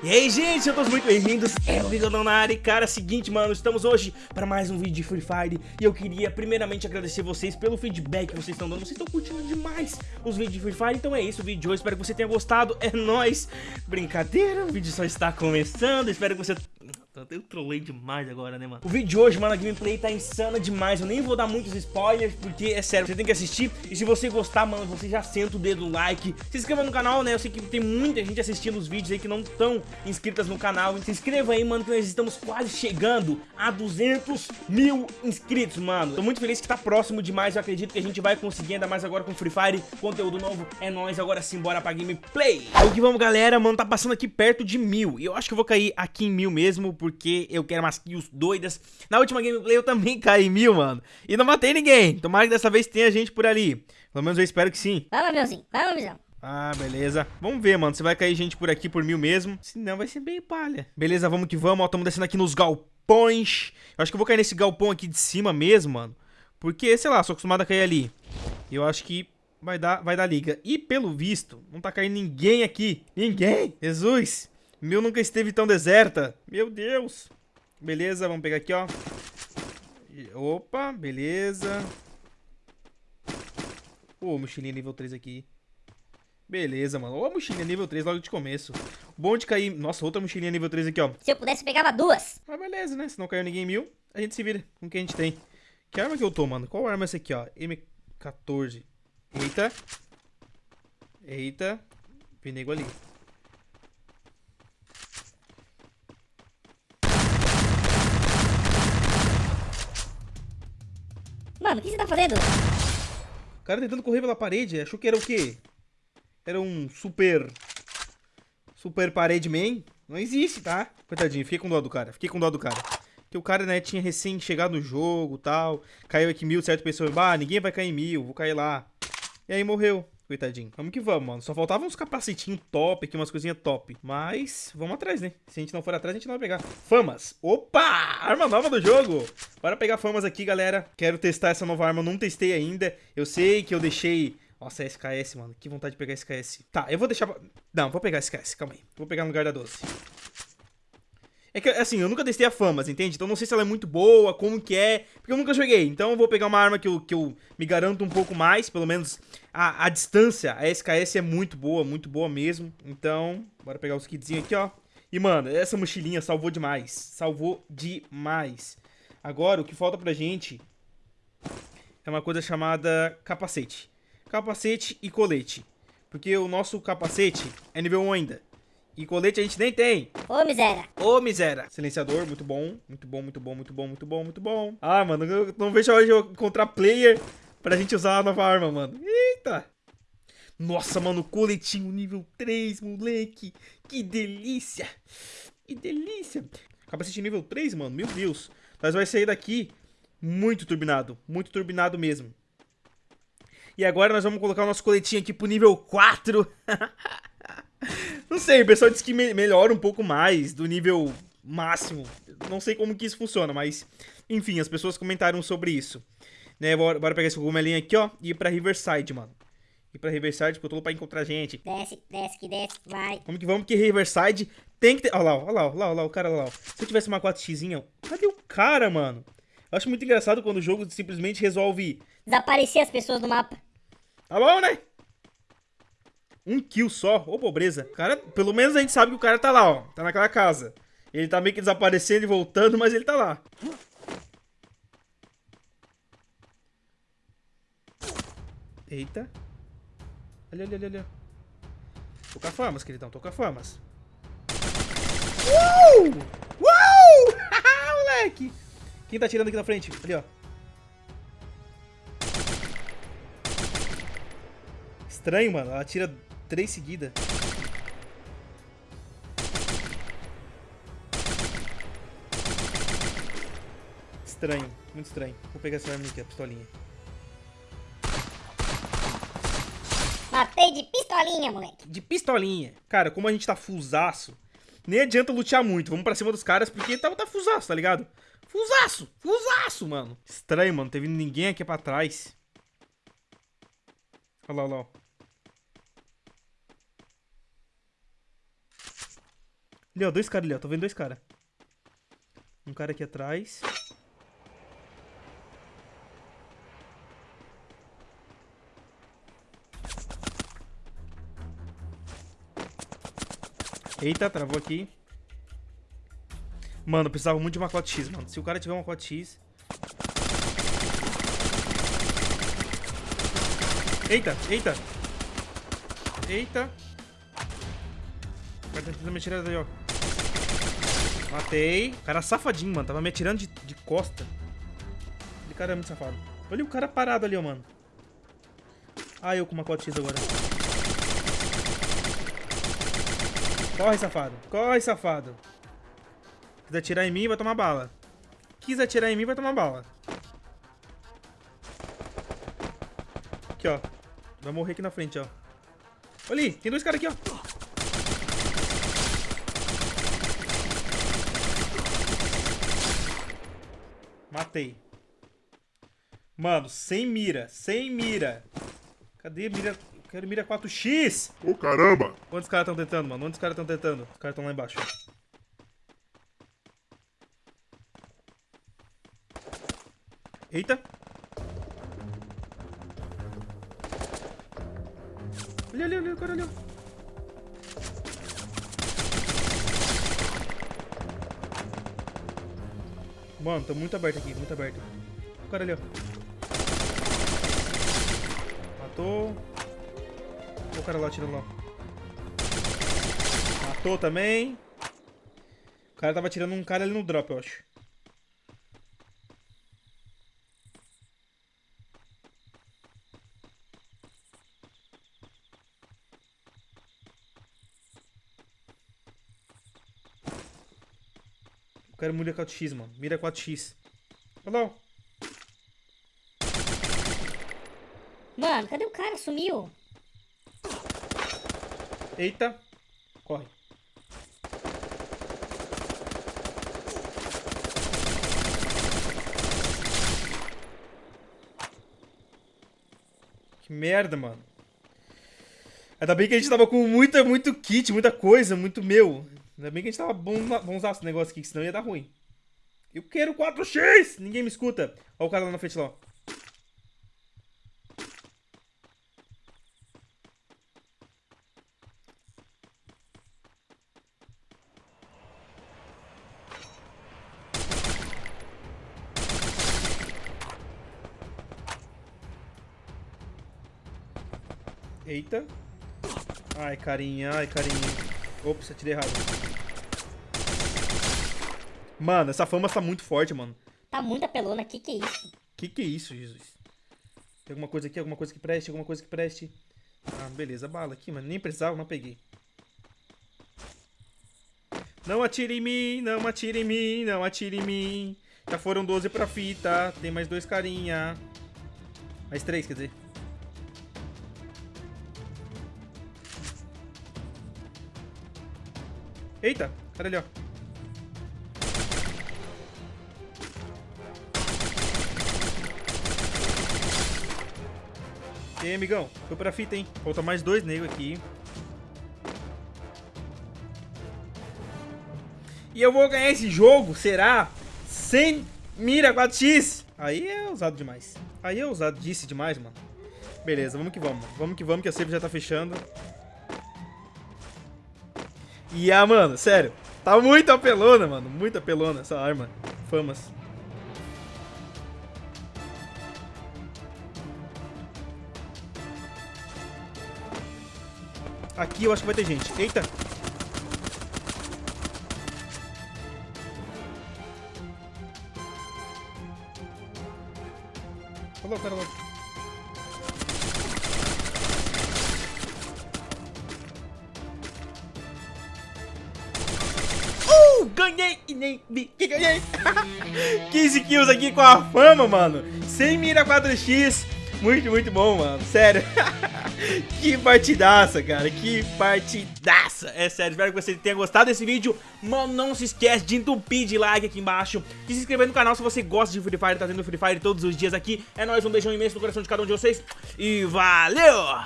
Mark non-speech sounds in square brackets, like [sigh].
E aí, gente, sejam todos muito bem-vindos, é o Bigodão na área. E cara, é seguinte, mano, estamos hoje para mais um vídeo de Free Fire. E eu queria primeiramente agradecer vocês pelo feedback que vocês estão dando, vocês estão curtindo demais os vídeos de Free Fire. Então é isso, o vídeo de hoje, espero que você tenha gostado, é nóis. Brincadeira, o vídeo só está começando, espero que você eu trolei demais agora, né, mano? O vídeo de hoje, mano, a gameplay tá insana demais. Eu nem vou dar muitos spoilers, porque é sério, você tem que assistir. E se você gostar, mano, você já senta o dedo no like. Se inscreva no canal, né? Eu sei que tem muita gente assistindo os vídeos aí que não estão inscritas no canal. Se inscreva aí, mano, que nós estamos quase chegando a 200 mil inscritos, mano. Tô muito feliz que tá próximo demais. Eu acredito que a gente vai conseguir, ainda mais agora com Free Fire. Conteúdo novo é nóis. Agora sim, bora pra gameplay. O que vamos, galera. Mano, tá passando aqui perto de mil. E eu acho que eu vou cair aqui em mil mesmo, porque porque eu quero umas kills doidas. Na última gameplay eu também [laughs] caí em mil, mano. E não matei ninguém. Tomara que dessa vez tenha gente por ali. Pelo menos eu espero que sim. Vai, Lameuzinho. Vai, Lamezão. Ah, beleza. Vamos ver, mano. Se vai cair gente por aqui por mil mesmo. Se não, vai ser bem palha. Beleza, vamos que vamos. Ó, tamo descendo aqui nos galpões. Eu acho que eu vou cair nesse galpão aqui de cima mesmo, mano. Porque, sei lá, sou acostumado a cair ali. Eu acho que vai dar, vai dar liga. E pelo visto, não tá caindo ninguém aqui. Ninguém. Jesus. Meu nunca esteve tão deserta. Meu Deus. Beleza, vamos pegar aqui, ó. Opa, beleza. Ô, oh, mochilinha nível 3 aqui. Beleza, mano. Ô, mochilinha nível 3 logo de começo. Bom de cair... Nossa, outra mochilinha nível 3 aqui, ó. Se eu pudesse, pegava duas. Mas beleza, né? Se não caiu ninguém em mil, a gente se vira com o que a gente tem. Que arma que eu tô, mano? Qual arma é essa aqui, ó? M14. Eita. Eita. Tem nego ali. Mano, o que você tá fazendo? O cara tentando correr pela parede, achou que era o quê? Era um super... Super parede man? Não existe, tá? Coitadinho, fiquei com dó do cara, fiquei com dó do cara. Porque o cara, né, tinha recém chegado no jogo tal. Caiu aqui mil, certo pessoa, bah, ninguém vai cair em mil, vou cair lá. E aí morreu. Coitadinho. Vamos que vamos, mano. Só faltavam uns capacetinhos top aqui, umas coisinhas top. Mas, vamos atrás, né? Se a gente não for atrás, a gente não vai pegar. Famas. Opa! Arma nova do jogo. Bora pegar famas aqui, galera. Quero testar essa nova arma. Não testei ainda. Eu sei que eu deixei... Nossa, é SKS, mano. Que vontade de pegar SKS. Tá, eu vou deixar... Não, vou pegar SKS. Calma aí. Vou pegar no lugar da 12. É que, assim, eu nunca testei a Famas, entende? Então não sei se ela é muito boa, como que é, porque eu nunca joguei. Então eu vou pegar uma arma que eu, que eu me garanto um pouco mais, pelo menos a, a distância. A SKS é muito boa, muito boa mesmo. Então, bora pegar os kitzinhos aqui, ó. E, mano, essa mochilinha salvou demais. Salvou demais. Agora, o que falta pra gente é uma coisa chamada capacete. Capacete e colete. Porque o nosso capacete é nível 1 ainda. E colete a gente nem tem. Ô, miséria. Ô, miséria. Silenciador, muito bom. Muito bom, muito bom, muito bom, muito bom, muito bom. Ah, mano, eu não vejo a hora de eu encontrar player pra gente usar a nova arma, mano. Eita. Nossa, mano, coletinho nível 3, moleque. Que delícia. Que delícia. Capacete nível 3, mano, meu Deus. Nós vai sair daqui muito turbinado. Muito turbinado mesmo. E agora nós vamos colocar o nosso coletinho aqui pro nível 4. [laughs] Não sei, o pessoal disse que me melhora um pouco mais do nível máximo. Não sei como que isso funciona, mas... Enfim, as pessoas comentaram sobre isso. Né, bora, bora pegar esse cogumelinho aqui, ó, e ir pra Riverside, mano. Ir pra Riverside, porque eu tô louco pra encontrar gente. Desce, desce, que desce, vai. Vamos que vamos, porque Riverside tem que ter... Olha lá, olha lá, olha lá, olha lá, o cara lá. Se eu tivesse uma 4x, cadê o cara, mano? Eu acho muito engraçado quando o jogo simplesmente resolve... Desaparecer as pessoas do mapa. Tá bom, né? Um kill só, ô pobreza. Cara, pelo menos a gente sabe que o cara tá lá, ó. Tá naquela casa. Ele tá meio que desaparecendo e voltando, mas ele tá lá. Eita. Olha, olha, olha, olha. Toca famas, queridão. Toca famas. Uh! Uh! [laughs] Moleque! Quem tá atirando aqui na frente? Ali, ó. Estranho, mano. Ela tira três seguidas. Estranho, muito estranho. Vou pegar essa arma aqui, a pistolinha. Matei de pistolinha, moleque. De pistolinha. Cara, como a gente tá fusaço, nem adianta lutear muito. Vamos pra cima dos caras porque tá, tá fusaço, tá ligado? Fusaço! Fusaço, mano. Estranho, mano. Não teve ninguém aqui pra trás. Olha lá, olha lá. Ali, ó, dois caras ali, ó. Tô vendo dois caras. Um cara aqui atrás. Eita, travou aqui. Mano, eu precisava muito de uma cota X, mano. Se o cara tiver uma cota X... Eita, eita. Eita. O cara tá tentando me atirar daí, ó. Matei. O cara safadinho, mano. Tava me atirando de, de costa. Ele cara é muito safado. Olha o cara parado ali, ó, mano. Ah, eu com uma cota X agora. Corre, safado. Corre, safado. Quis atirar em mim, vai tomar bala. Quis atirar em mim, vai tomar bala. Aqui, ó. Vai morrer aqui na frente, ó. Olha ali, tem dois caras aqui, ó. Matei. Mano, sem mira, sem mira. Cadê a mira? Eu quero mira 4x. Ô caramba! Onde os caras estão tentando, mano? Onde os caras estão tentando? Os caras estão lá embaixo. Eita. Olha ali, olha o cara ali. Mano, tá muito aberto aqui, muito aberto. O cara ali, ó. Matou. O cara lá atirando lá. Matou também. O cara tava atirando um cara ali no drop, eu acho. Quero mira 4x, mano. Mira 4x. Olha. Mano, cadê o cara? Sumiu. Eita. Corre. Que merda, mano. Ainda bem que a gente tava com muita, muito kit, muita coisa, muito meu. Ainda bem que a gente tava bom, bom usar esse negócio aqui, senão ia dar ruim. Eu quero 4x! Ninguém me escuta. Olha o cara lá na frente lá. Eita. Ai, carinha, ai, carinha. Ops, atirei errado. Mano, essa fama tá muito forte, mano. Tá muita pelona. Que que é isso? Que que é isso, Jesus? Tem alguma coisa aqui, alguma coisa que preste, alguma coisa que preste. Ah, beleza, bala aqui, mano. Nem precisava, não peguei. Não atire em mim, não atire em mim, não atire em mim. Já foram 12 pra fita, tem mais dois carinha. Mais três, quer dizer. Eita, cara ali, ó. E aí, amigão? Foi pra fita, hein? Falta mais dois negros aqui. E eu vou ganhar esse jogo, será? Sem mira 4x? Aí é ousado demais. Aí é ousado, disse demais, mano. Beleza, vamos que vamos. Vamos que vamos, que a save já tá fechando. E ah, mano, sério. Tá muito apelona, mano. Muito apelona essa arma. Famas. Aqui eu acho que vai ter gente. Eita. Olha cara lá. Ganhei e nem vi que ganhei. [laughs] 15 kills aqui com a fama, mano. Sem mira 4x. Muito, muito bom, mano. Sério. [laughs] que partidaça, cara. Que partidaça. É sério, espero que você tenha gostado desse vídeo. Mano, não se esquece de entupir de like aqui embaixo. E se inscrever no canal se você gosta de Free Fire. Tá tendo Free Fire todos os dias aqui. É nóis, um beijão imenso no coração de cada um de vocês. E valeu!